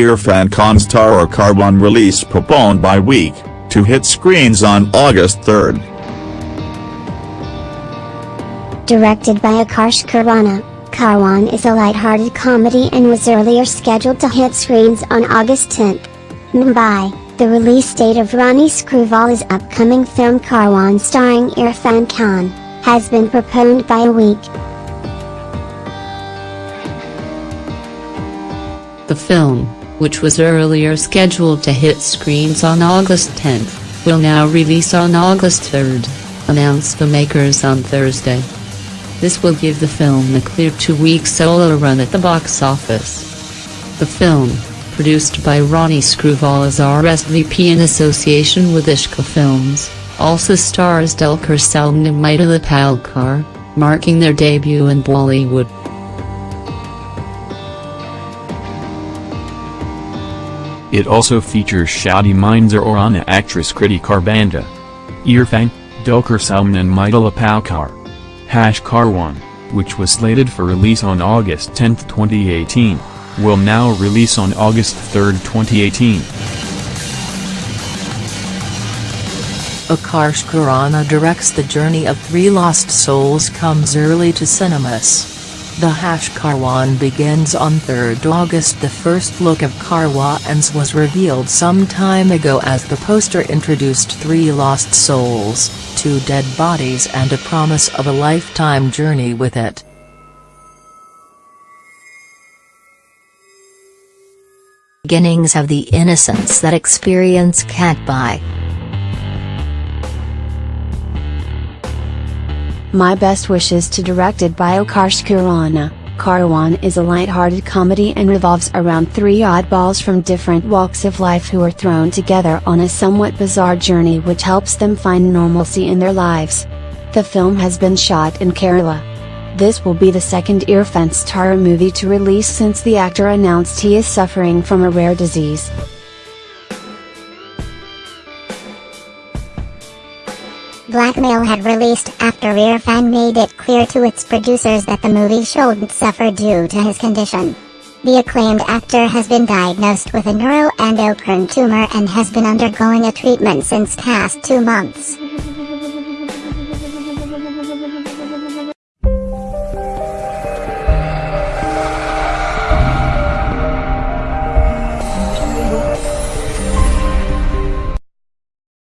Irfan Khan star Karwaan release postponed by week, to hit screens on August 3. Directed by Akarsh Khurana, Karwaan is a light-hearted comedy and was earlier scheduled to hit screens on August 10. Mumbai, the release date of Ronnie Screwvala's upcoming film Karwaan starring Irfan Khan, has been postponed by a week. The film, which was earlier scheduled to hit screens on August 10, will now release on August 3, announced the makers on Thursday. This will give the film a clear two-week solo run at the box office. The film, produced by Ronnie Screwvala as RSVP in association with Ishka Films, also stars Dulquer Salmaan and Mithila Palkar, marking their debut in Bollywood. It also features Shaadi Mein Zaroor Aana actress Kriti Kharbanda. Irfan, Dulquer Salmaan and Mithila Palkar. Hash Karwaan, which was slated for release on August 10, 2018, will now release on August 3, 2018. Akarsh Khurana directs The Journey of Three Lost Souls comes early to cinemas. The Hash Karwaan begins on 3 August The first look of Karwaans was revealed some time ago as the poster introduced three lost souls, two dead bodies and a promise of a lifetime journey with it. Beginnings of the innocence that experience can't buy. My Best Wishes to directed by Akarsh Khurana. Karwaan is a light-hearted comedy and revolves around three oddballs from different walks of life who are thrown together on a somewhat bizarre journey which helps them find normalcy in their lives. The film has been shot in Kerala. This will be the second Irfan star movie to release since the actor announced he is suffering from a rare disease. Blackmail had released after Irfan made it clear to its producers that the movie shouldn't suffer due to his condition. The acclaimed actor has been diagnosed with a neuroendocrine tumor and has been undergoing a treatment since past two months.